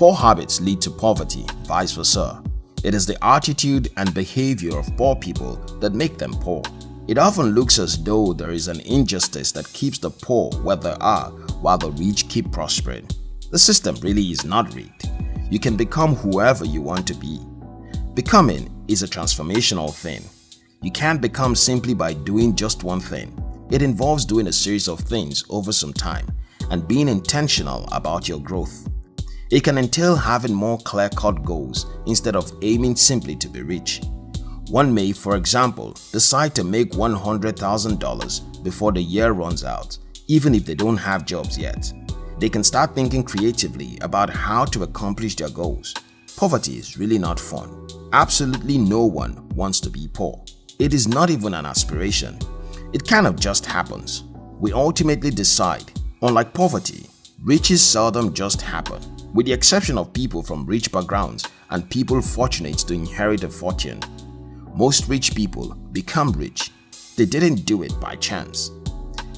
Poor habits lead to poverty, vice versa. It is the attitude and behavior of poor people that make them poor. It often looks as though there is an injustice that keeps the poor where they are while the rich keep prospering. The system really is not rigged. You can become whoever you want to be. Becoming is a transformational thing. You can't become simply by doing just one thing. It involves doing a series of things over some time and being intentional about your growth. It can entail having more clear-cut goals instead of aiming simply to be rich. One may, for example, decide to make $100,000 before the year runs out, even if they don't have jobs yet. They can start thinking creatively about how to accomplish their goals. Poverty is really not fun. Absolutely no one wants to be poor. It is not even an aspiration. It kind of just happens. We ultimately decide. Unlike poverty, riches seldom just happen. With the exception of people from rich backgrounds and people fortunate to inherit a fortune, most rich people become rich. They didn't do it by chance.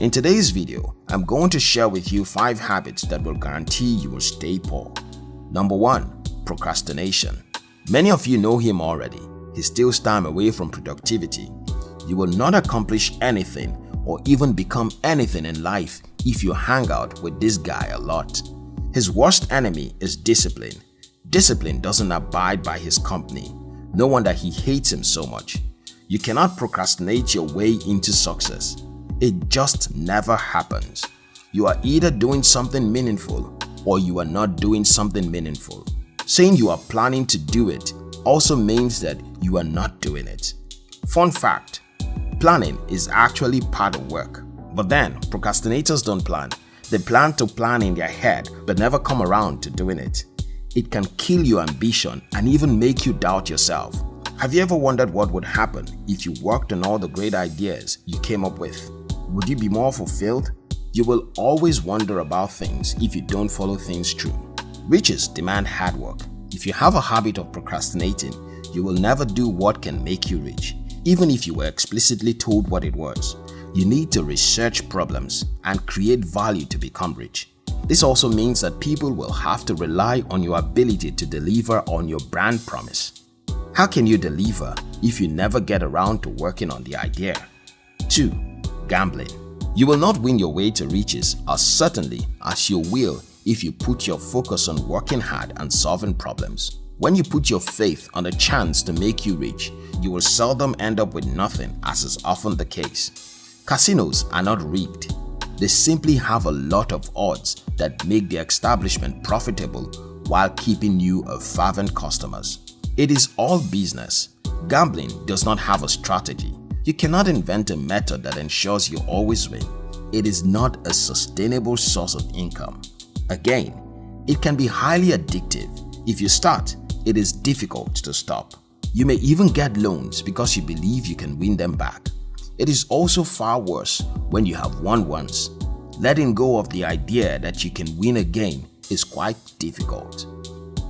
In today's video, I'm going to share with you 5 habits that will guarantee you will stay poor. Number 1. Procrastination Many of you know him already. He steals time away from productivity. You will not accomplish anything or even become anything in life if you hang out with this guy a lot. His worst enemy is discipline. Discipline doesn't abide by his company. No wonder he hates him so much. You cannot procrastinate your way into success. It just never happens. You are either doing something meaningful or you are not doing something meaningful. Saying you are planning to do it also means that you are not doing it. Fun fact, planning is actually part of work. But then, procrastinators don't plan. They plan to plan in their head but never come around to doing it. It can kill your ambition and even make you doubt yourself. Have you ever wondered what would happen if you worked on all the great ideas you came up with? Would you be more fulfilled? You will always wonder about things if you don't follow things through. Riches demand hard work. If you have a habit of procrastinating, you will never do what can make you rich, even if you were explicitly told what it was. You need to research problems and create value to become rich. This also means that people will have to rely on your ability to deliver on your brand promise. How can you deliver if you never get around to working on the idea? 2. Gambling You will not win your way to riches as certainly as you will if you put your focus on working hard and solving problems. When you put your faith on a chance to make you rich, you will seldom end up with nothing as is often the case. Casinos are not rigged. They simply have a lot of odds that make the establishment profitable while keeping you a fervent customers. It is all business. Gambling does not have a strategy. You cannot invent a method that ensures you always win. It is not a sustainable source of income. Again, it can be highly addictive. If you start, it is difficult to stop. You may even get loans because you believe you can win them back. It is also far worse when you have won once. Letting go of the idea that you can win again is quite difficult.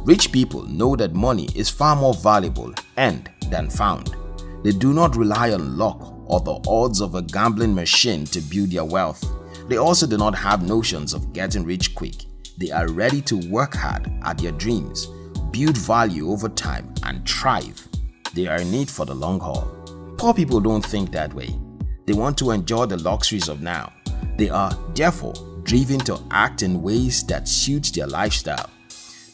Rich people know that money is far more valuable and than found. They do not rely on luck or the odds of a gambling machine to build their wealth. They also do not have notions of getting rich quick. They are ready to work hard at their dreams, build value over time and thrive. They are in it for the long haul. Poor people don't think that way. They want to enjoy the luxuries of now. They are, therefore, driven to act in ways that suit their lifestyle.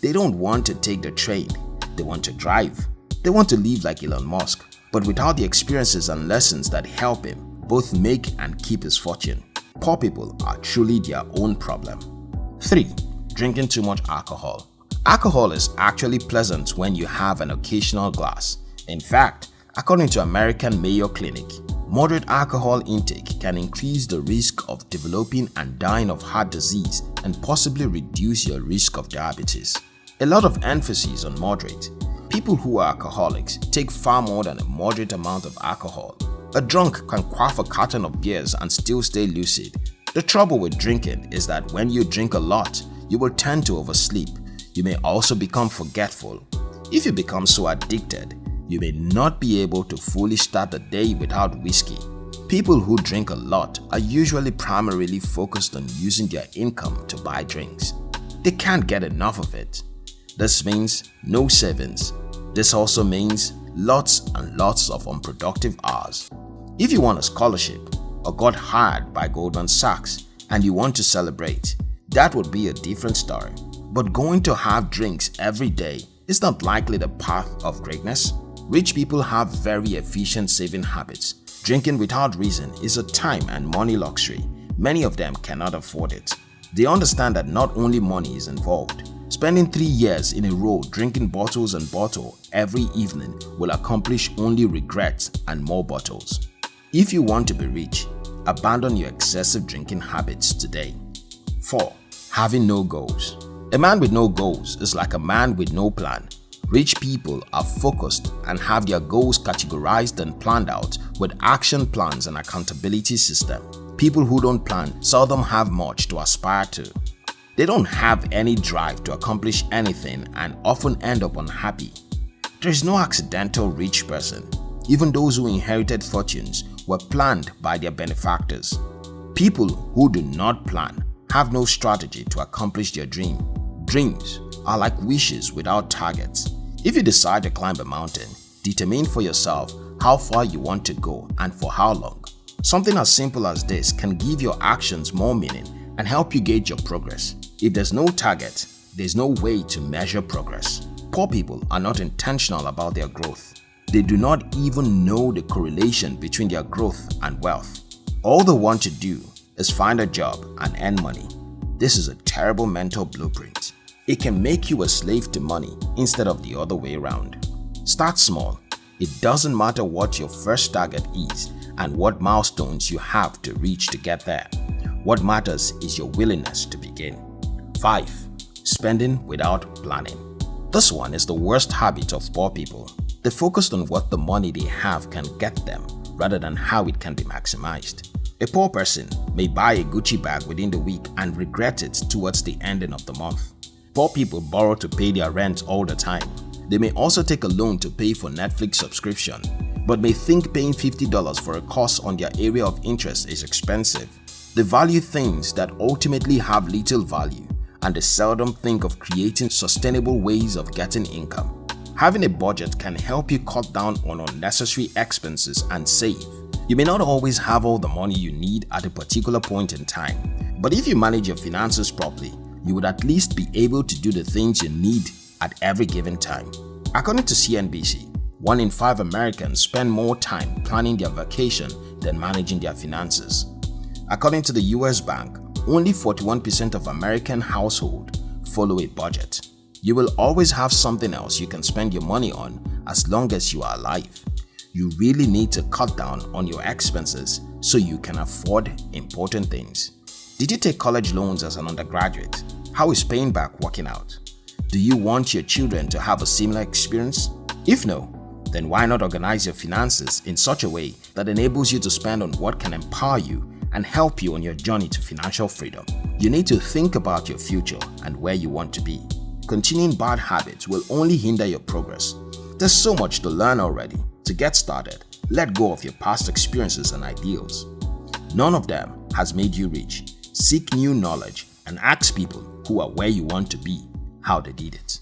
They don't want to take the train, they want to drive. They want to live like Elon Musk, but without the experiences and lessons that help him both make and keep his fortune. Poor people are truly their own problem. 3. Drinking too much alcohol Alcohol is actually pleasant when you have an occasional glass. In fact, According to American Mayo Clinic, moderate alcohol intake can increase the risk of developing and dying of heart disease and possibly reduce your risk of diabetes. A lot of emphasis on moderate. People who are alcoholics take far more than a moderate amount of alcohol. A drunk can quaff a carton of beers and still stay lucid. The trouble with drinking is that when you drink a lot, you will tend to oversleep. You may also become forgetful. If you become so addicted, you may not be able to fully start the day without whiskey. People who drink a lot are usually primarily focused on using their income to buy drinks. They can't get enough of it. This means no savings. This also means lots and lots of unproductive hours. If you want a scholarship or got hired by Goldman Sachs and you want to celebrate, that would be a different story. But going to have drinks every day is not likely the path of greatness. Rich people have very efficient saving habits. Drinking without reason is a time and money luxury. Many of them cannot afford it. They understand that not only money is involved, Spending three years in a row drinking bottles and bottle every evening will accomplish only regrets and more bottles. If you want to be rich, abandon your excessive drinking habits today. 4. Having no goals A man with no goals is like a man with no plan. Rich people are focused and have their goals categorized and planned out with action plans and accountability system. People who don't plan seldom have much to aspire to. They don't have any drive to accomplish anything and often end up unhappy. There is no accidental rich person. Even those who inherited fortunes were planned by their benefactors. People who do not plan have no strategy to accomplish their dream. Dreams are like wishes without targets. If you decide to climb a mountain, determine for yourself how far you want to go and for how long. Something as simple as this can give your actions more meaning and help you gauge your progress. If there's no target, there's no way to measure progress. Poor people are not intentional about their growth. They do not even know the correlation between their growth and wealth. All they want to do is find a job and earn money. This is a terrible mental blueprint. It can make you a slave to money instead of the other way around. Start small. It doesn't matter what your first target is and what milestones you have to reach to get there. What matters is your willingness to begin. 5. Spending without planning. This one is the worst habit of poor people. They focus on what the money they have can get them rather than how it can be maximized. A poor person may buy a Gucci bag within the week and regret it towards the ending of the month. Poor people borrow to pay their rent all the time. They may also take a loan to pay for Netflix subscription, but may think paying $50 for a course on their area of interest is expensive. They value things that ultimately have little value and they seldom think of creating sustainable ways of getting income. Having a budget can help you cut down on unnecessary expenses and save. You may not always have all the money you need at a particular point in time, but if you manage your finances properly, you would at least be able to do the things you need at every given time. According to CNBC, one in five Americans spend more time planning their vacation than managing their finances. According to the US Bank, only 41% of American households follow a budget. You will always have something else you can spend your money on as long as you are alive. You really need to cut down on your expenses so you can afford important things. Did you take college loans as an undergraduate? How is paying back working out? Do you want your children to have a similar experience? If no, then why not organize your finances in such a way that enables you to spend on what can empower you and help you on your journey to financial freedom. You need to think about your future and where you want to be. Continuing bad habits will only hinder your progress. There's so much to learn already. To get started, let go of your past experiences and ideals. None of them has made you rich. Seek new knowledge and ask people who are where you want to be how they did it.